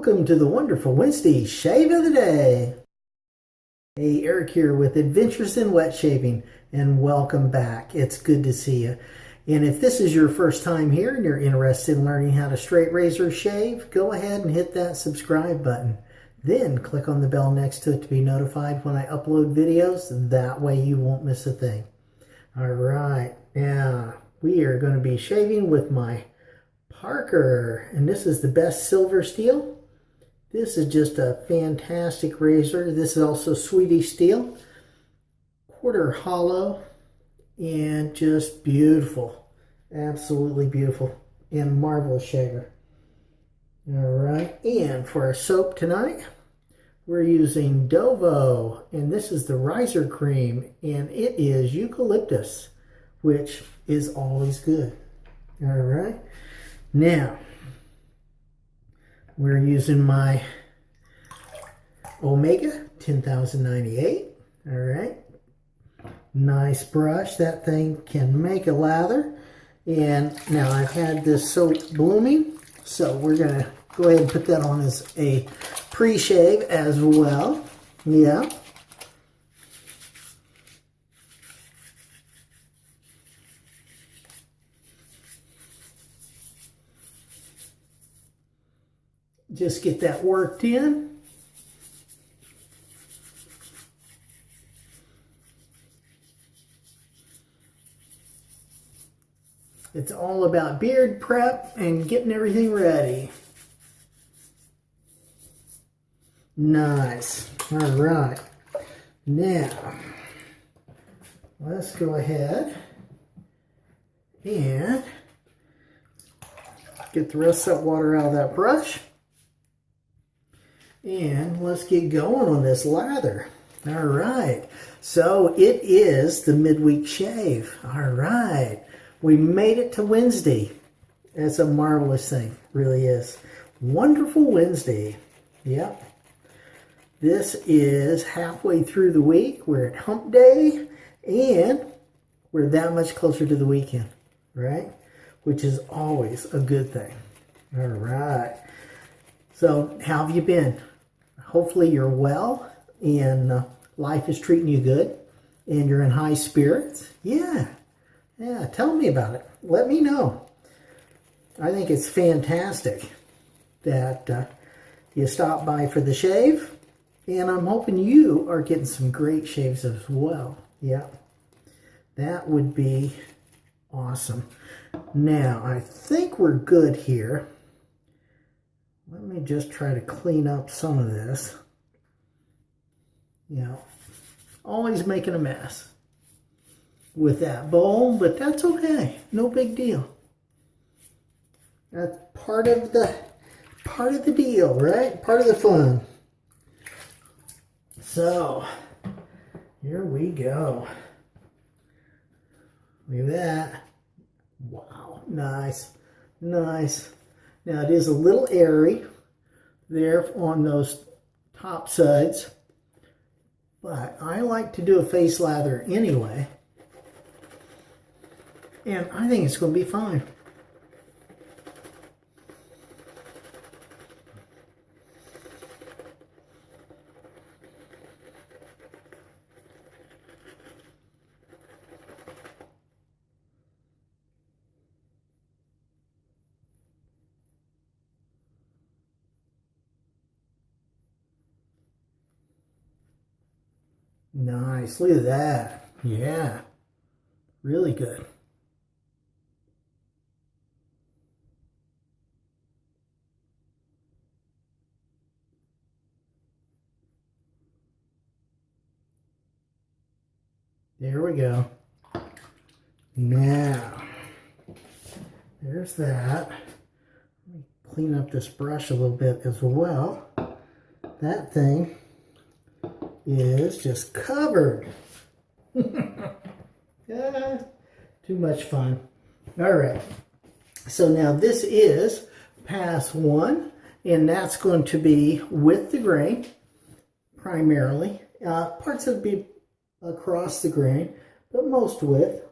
Welcome to the wonderful Wednesday Shave of the Day. Hey, Eric here with Adventures in Wet Shaving, and welcome back. It's good to see you. And if this is your first time here and you're interested in learning how to straight razor shave, go ahead and hit that subscribe button. Then click on the bell next to it to be notified when I upload videos. That way you won't miss a thing. All right, now we are going to be shaving with my Parker, and this is the best silver steel. This is just a fantastic razor. This is also Swedish steel, quarter hollow, and just beautiful. Absolutely beautiful and marvelous shaver. All right, and for our soap tonight, we're using Dovo, and this is the riser cream, and it is eucalyptus, which is always good. All right. Now, we're using my Omega 10098. All right. Nice brush. That thing can make a lather. And now I've had this soap blooming. So we're going to go ahead and put that on as a pre-shave as well. Yeah. Just get that worked in. It's all about beard prep and getting everything ready. Nice. All right. Now, let's go ahead and get the rest of that water out of that brush. And let's get going on this lather. All right. So it is the midweek shave. All right. We made it to Wednesday. That's a marvelous thing. Really is. Wonderful Wednesday. Yep. This is halfway through the week. We're at hump day and we're that much closer to the weekend, right? Which is always a good thing. All right. So how have you been? Hopefully you're well and uh, life is treating you good and you're in high spirits. Yeah, yeah, tell me about it. Let me know. I think it's fantastic that uh, you stop by for the shave and I'm hoping you are getting some great shaves as well. Yeah, that would be awesome. Now, I think we're good here. Let me just try to clean up some of this. You know, always making a mess with that bowl, but that's okay. No big deal. That's part of the part of the deal, right? Part of the fun. So, here we go. Look at that. Wow, nice, nice. Now it is a little airy there on those top sides, but I like to do a face lather anyway, and I think it's going to be fine. Nice. Look at that. Yeah. Really good. There we go. Now, there's that. Let me clean up this brush a little bit as well. That thing is just covered. yeah, too much fun. All right. So now this is pass one, and that's going to be with the grain primarily. Uh, parts of it be across the grain, but most with.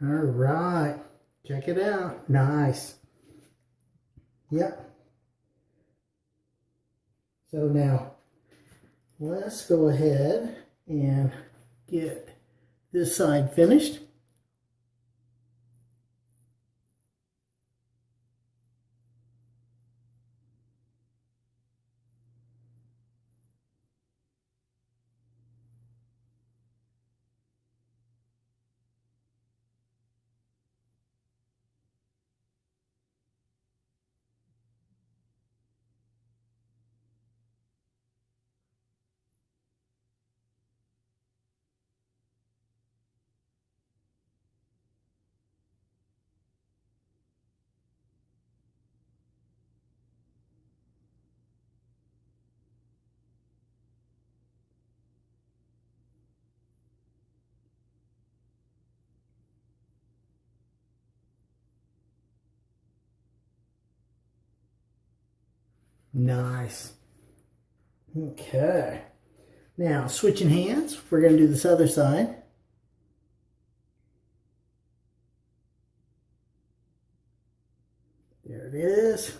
All right. Check it out. Nice. Yep. So now, let's go ahead and get this side finished. Nice. Okay. Now, switching hands, we're going to do this other side. There it is.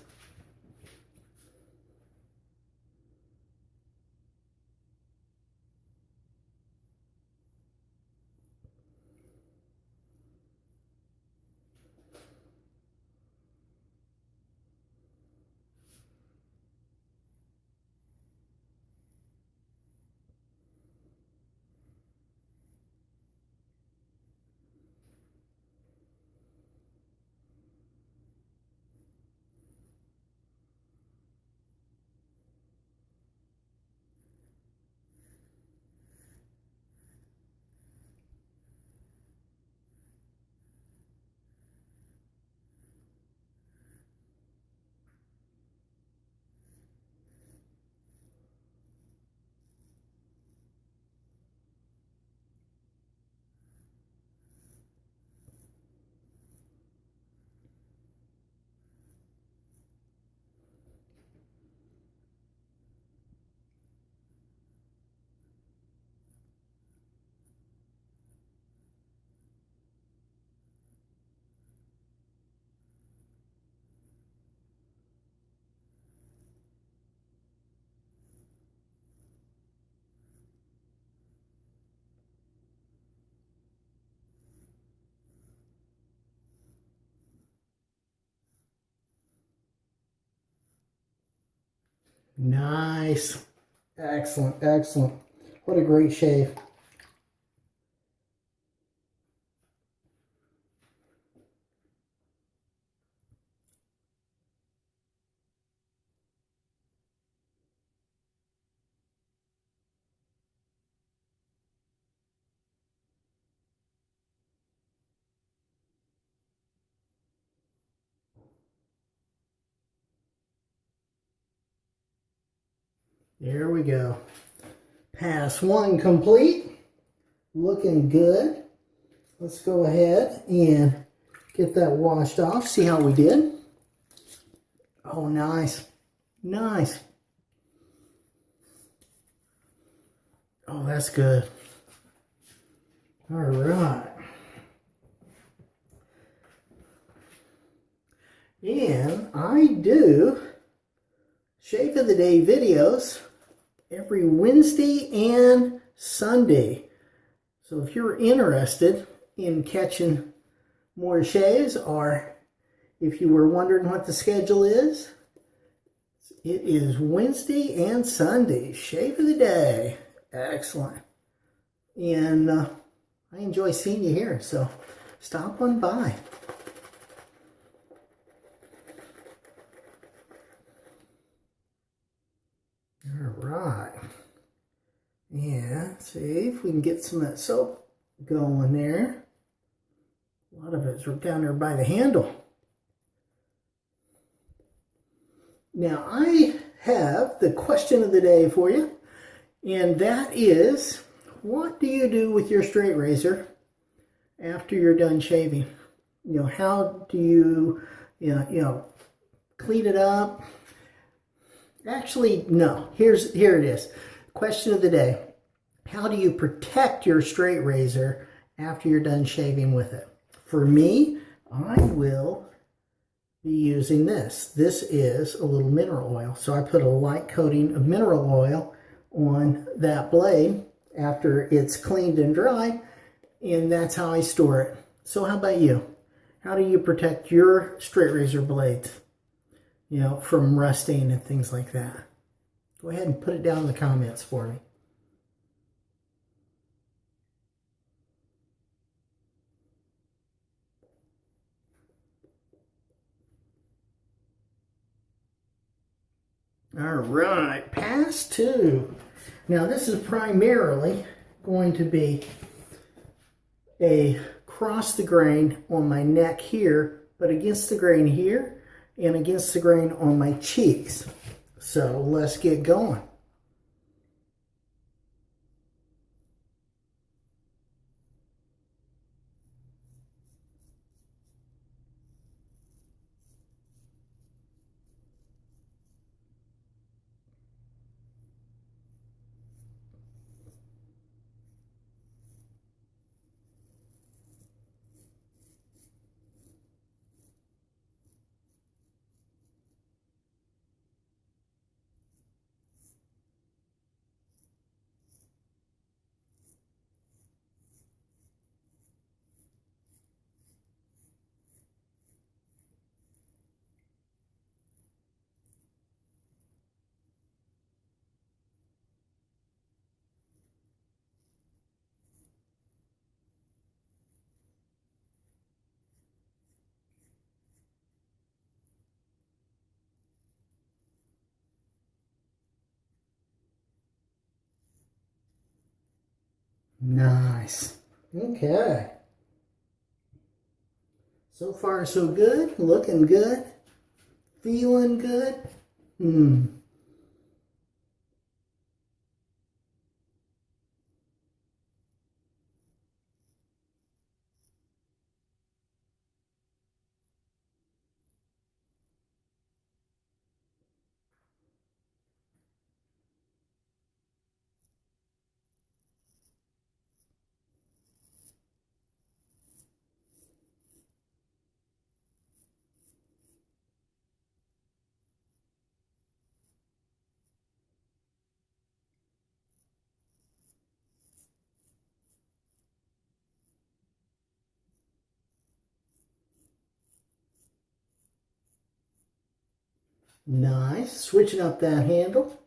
Nice. Excellent, excellent. What a great shave. There we go. Pass one complete. Looking good. Let's go ahead and get that washed off. See how we did. Oh, nice. Nice. Oh, that's good. All right. And I do Shave of the Day videos every Wednesday and Sunday. So if you're interested in catching more shaves or if you were wondering what the schedule is, it is Wednesday and Sunday, shave of the day. Excellent. And uh, I enjoy seeing you here, so stop on by. See if we can get some of that soap going there. A lot of it's down there by the handle. Now I have the question of the day for you, and that is, what do you do with your straight razor after you're done shaving? You know, how do you, you know, you know clean it up? Actually, no. Here's here it is. Question of the day how do you protect your straight razor after you're done shaving with it? For me, I will be using this. This is a little mineral oil. So I put a light coating of mineral oil on that blade after it's cleaned and dried, and that's how I store it. So how about you? How do you protect your straight razor blades, you know, from rusting and things like that? Go ahead and put it down in the comments for me. All right, pass two. Now this is primarily going to be a cross the grain on my neck here, but against the grain here and against the grain on my cheeks. So let's get going. Nice. Okay. So far, so good. Looking good. Feeling good. Hmm. Nice. Switching up that handle.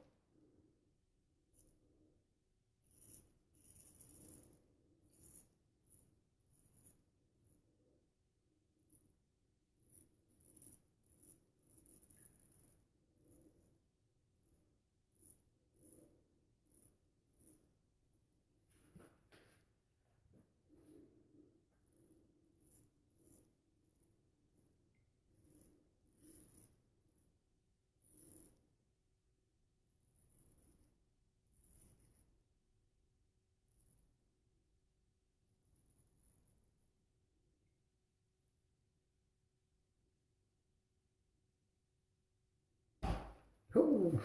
Oh,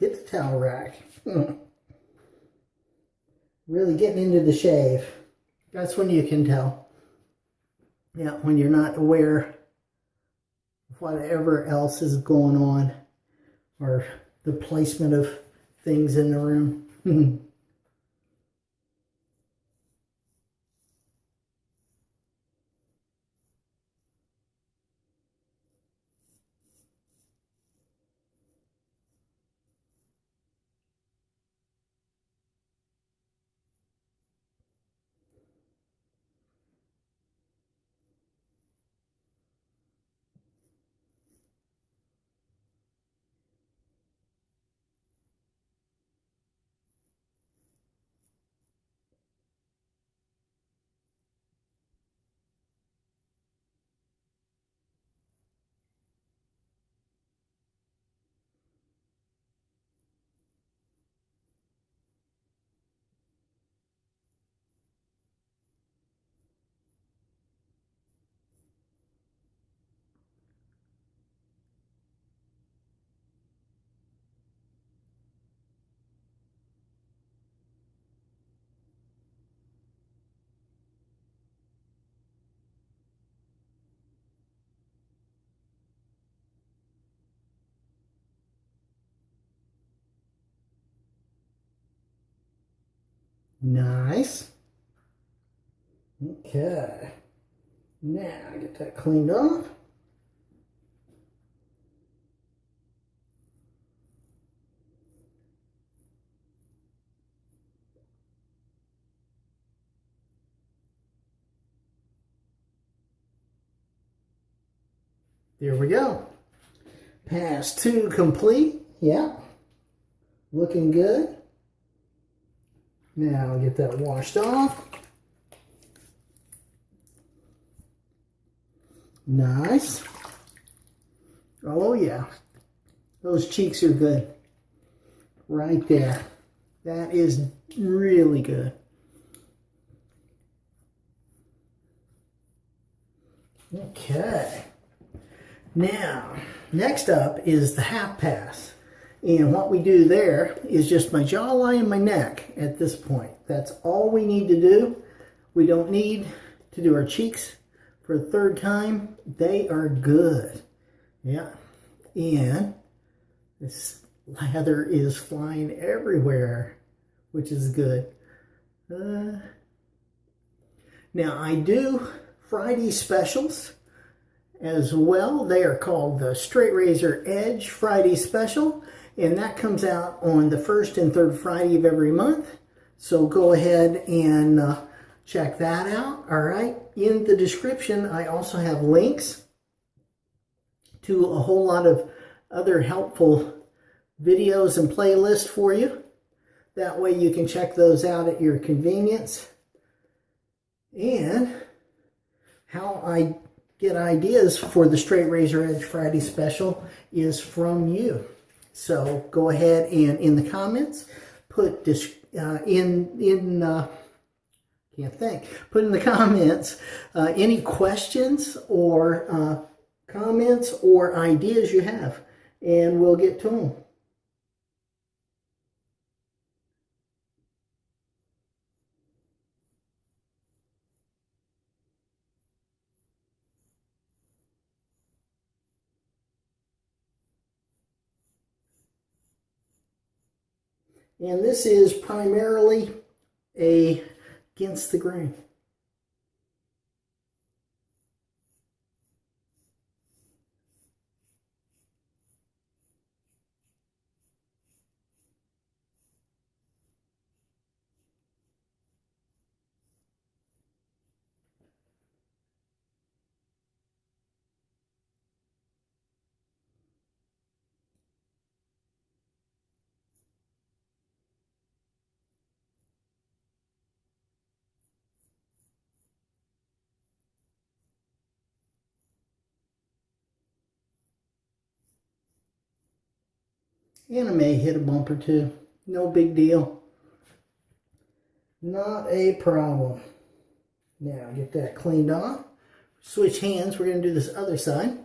hit the towel rack. really getting into the shave. That's when you can tell. Yeah, when you're not aware of whatever else is going on or the placement of things in the room. Nice. Okay. Now, get that cleaned off. There we go. Pass two complete. Yep. Looking good. Now get that washed off. Nice. Oh yeah. Those cheeks are good. Right there. That is really good. Okay. Now, next up is the half pass. And what we do there is just my jawline and my neck at this point. That's all we need to do. We don't need to do our cheeks for a third time. They are good. Yeah. And this lather is flying everywhere, which is good. Uh, now, I do Friday specials as well. They are called the Straight Razor Edge Friday Special, and that comes out on the first and third Friday of every month. So go ahead and uh, check that out. All right. In the description, I also have links to a whole lot of other helpful videos and playlists for you. That way you can check those out at your convenience. And how I get ideas for the Straight Razor Edge Friday special is from you. So go ahead and in the comments, put this uh, in, in uh, can't think, put in the comments uh, any questions or uh, comments or ideas you have, and we'll get to them. And this is primarily a against the grain. And I may hit a bump or two. No big deal. Not a problem. Now get that cleaned off. Switch hands. We're going to do this other side.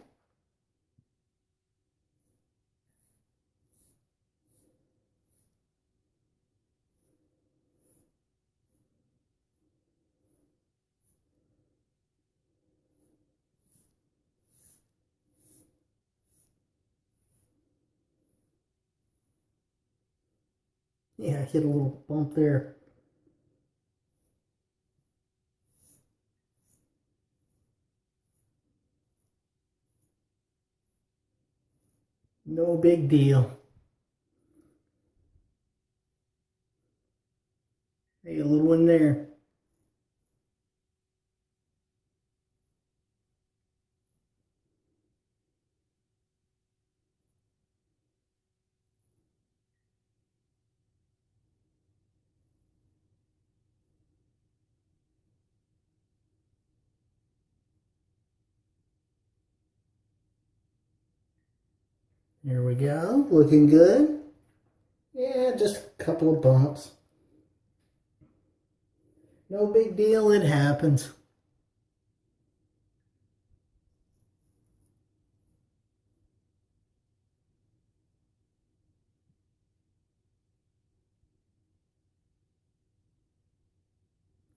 Yeah, I hit a little bump there. No big deal. Hey, a little one there. There we go, looking good. Yeah, just a couple of bumps. No big deal, it happens.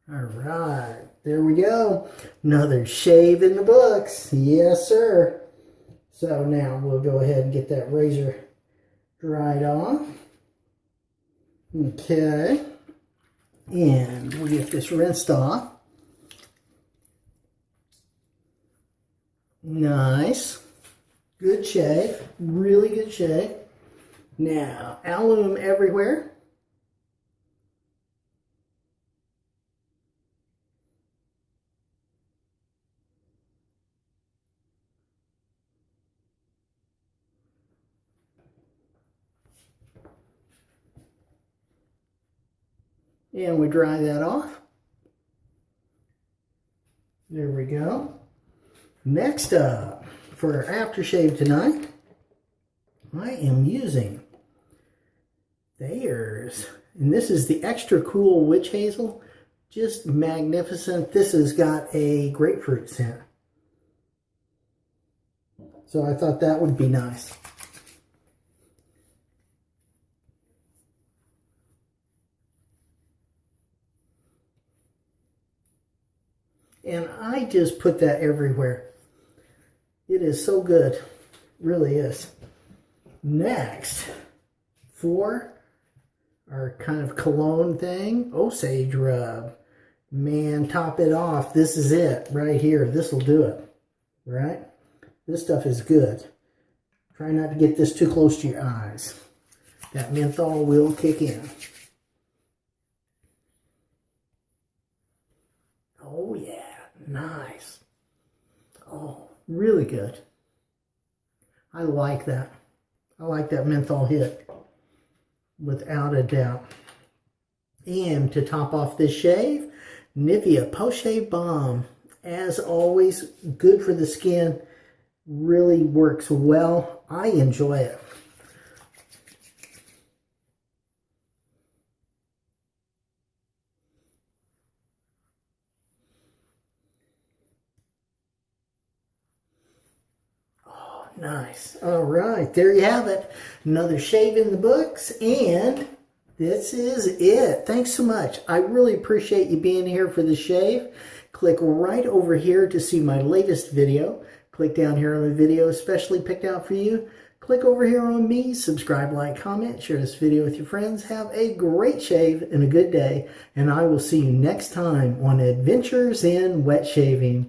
All right, there we go. Another shave in the books. Yes, sir. So now we'll go ahead and get that razor dried off. Okay. And we'll get this rinsed off. Nice. Good shave. Really good shave. Now, alum everywhere. And we dry that off. There we go. Next up, for aftershave tonight, I am using Thayer's. And this is the extra cool witch hazel. Just magnificent. This has got a grapefruit scent. So I thought that would be nice. And I just put that everywhere. It is so good. Really is. Next, for our kind of cologne thing, Osage rub. Man, top it off. This is it right here. This will do it. Right? This stuff is good. Try not to get this too close to your eyes. That menthol will kick in. Oh yeah, nice. Oh, really good. I like that. I like that menthol hit, without a doubt. And to top off this shave, Nivea Post Shave Balm. As always, good for the skin. Really works well. I enjoy it. Nice. All right, there you have it. Another shave in the books, and this is it. Thanks so much. I really appreciate you being here for the shave. Click right over here to see my latest video. Click down here on the video especially picked out for you. Click over here on me, subscribe, like, comment, share this video with your friends. Have a great shave and a good day, and I will see you next time on Adventures in Wet Shaving.